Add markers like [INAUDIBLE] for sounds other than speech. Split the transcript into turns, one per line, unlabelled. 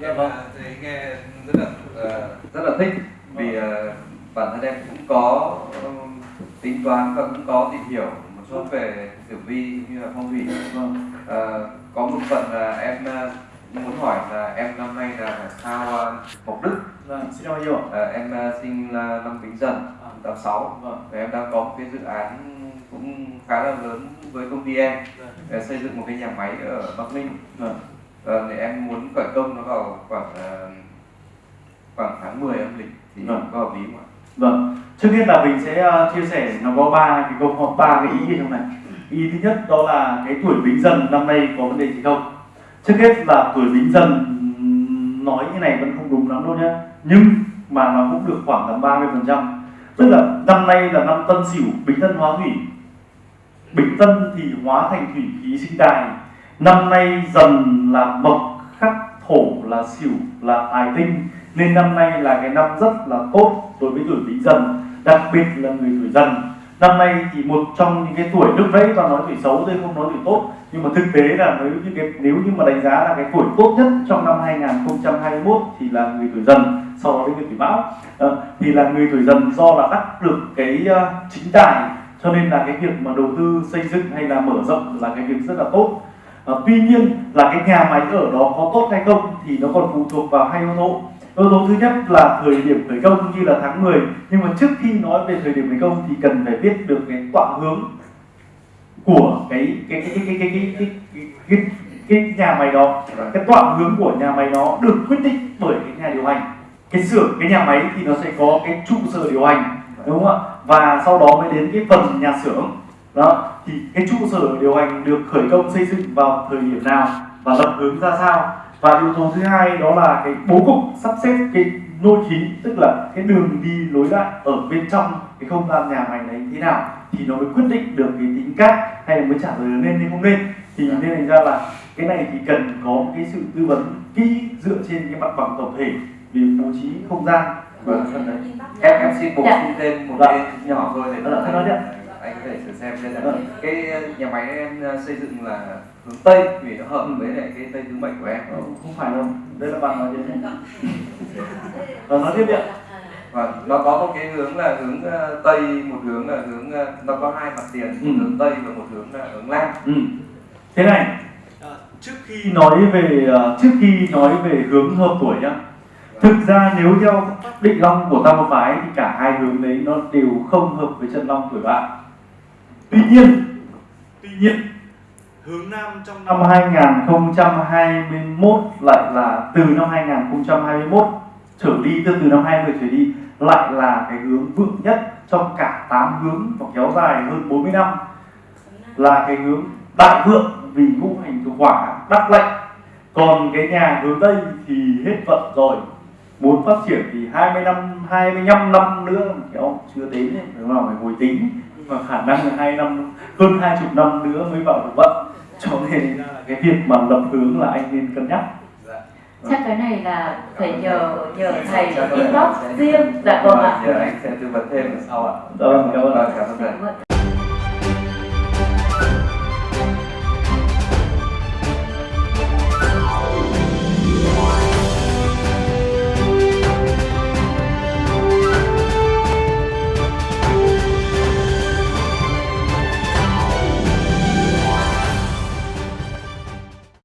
em
Vâng.
à, thấy nghe rất là ờ, rất là thích vì ờ, bản thân em cũng có tính toán và cũng có tìm hiểu một chút về tử vi như là phong thủy.
Vâng.
Ờ, có một phần là em muốn hỏi là em năm nay là sao mộc đức?
Vâng xin nhiều ạ.
Ờ, em sinh là năm bính dần tháng 6
vâng.
Và em đang có một cái dự án cũng khá là lớn với công ty em để xây dựng một cái nhà máy ở Bắc Ninh.
Vâng
Ờ, thì em muốn khởi công nó vào khoảng ờ, khoảng tháng 10 âm lịch thì
Vâng.
có hợp lý không ạ?
Vâng, trước hết là mình sẽ ờ, chia sẻ nó có ba cái câu hỏi ba cái ý trong này. Ý thứ nhất đó là cái tuổi bính dần năm nay có vấn đề gì không? Trước hết là tuổi bính dần nói như này vẫn không đúng lắm đâu nhé. Nhưng mà nó cũng được khoảng tầm 30%. Tức là năm nay là năm Tân Sửu, Bính Tân hóa thủy. Bính Tân thì hóa thành thủy khí sinh tài. Năm nay dần là mộc khắc thổ là xỉu là tài tinh. Nên năm nay là cái năm rất là tốt đối với tuổi bính dần đặc biệt là người tuổi dần. Năm nay thì một trong những cái tuổi lúc đấy và nói tuổi xấu tôi không nói tuổi tốt. Nhưng mà thực tế là nếu như cái nếu như mà đánh giá là cái tuổi tốt nhất trong năm 2021 thì là người tuổi dần sau đó đến người tuổi mão. À, thì là người tuổi dần do là đắc được cái uh, chính tài. Cho nên là cái việc mà đầu tư xây dựng hay là mở rộng là cái việc rất là tốt à, tuy nhiên là cái nhà máy ở đó có tốt hay không thì nó còn phụ thuộc vào hai yếu tố. Yếu tố thứ nhất là thời điểm khởi công như là tháng 10 nhưng mà trước khi nói về thời điểm khởi công thì cần phải biết được cái tọa hướng của cái cái cái cái cái cái cái, cái, cái, cái, cái nhà máy đó. Cái tọa hướng của nhà máy đó được quyết định bởi cái nhà điều hành. Cái xưởng cái nhà máy thì nó sẽ có cái trụ sở điều hành đúng không ạ? Và sau đó mới đến cái phần nhà xưởng đó thì cái trụ sở điều hành được khởi công xây dựng vào thời điểm nào và lập hướng ra sao? Và yếu tố thứ hai đó là cái bố cục sắp xếp cái nôi khí tức là cái đường đi lối lại ở bên trong cái không gian nhà máy đấy thế nào thì nó mới quyết định được cái tính cát hay là mới trả lời nên hay không nên. Thì nên thành ra là cái này thì cần có một cái sự tư vấn kỹ dựa trên cái mặt bằng tổng thể về bố trí không gian đấy.
Em em xin bổ
Dạ.
sung thêm một
Dạ.
cái nhỏ thôi để
Dạ, anh
có thể thử xem đây là
Dạ.
cái nhà máy em ờ, xây dựng là hướng tây vì nó hợp với lại cái tây tứ mệnh của em
Ờ, không phải đâu đây là bạn nói thế Ờ, [LAUGHS] nói tiếp đi ạ
và nó có một cái hướng là hướng ờ, tây một hướng là hướng nó có hai mặt tiền
Ừ.
một hướng tây và một hướng là hướng nam
Ừ. Thế này, trước khi nói về trước khi nói về hướng hợp tuổi nhá. Thực ra nếu theo định long của tam một phái thì cả hai hướng đấy nó đều không hợp với chân long tuổi bạn. Tuy nhiên, tuy nhiên hướng nam trong năm 2021 lại là từ năm 2021 trở đi từ từ năm 20 trở đi lại là cái hướng vượng nhất trong cả 8 hướng và kéo dài hơn 40 năm. Là cái hướng đại vượng vì ngũ hành thuộc hỏa đắc lệnh còn cái nhà hướng tây thì hết vận rồi. Muốn phát triển thì 20 năm 25 năm nữa kéo chưa đến đấy. đúng là phải hồi tính nhưng mà khả năng là hai năm hơn hai chục năm nữa mới vào được vận cho nên là cái việc mà lập hướng là anh nên cân nhắc.
Chắc cái này là phải nhờ nhờ thầy
Chắc có lẽ
inbox riêng. Dạ vâng ạ.
Anh sẽ tư vấn thêm sau ạ.
Dạ vâng, cảm ơn.
Cảm ơn thầy
Dạ.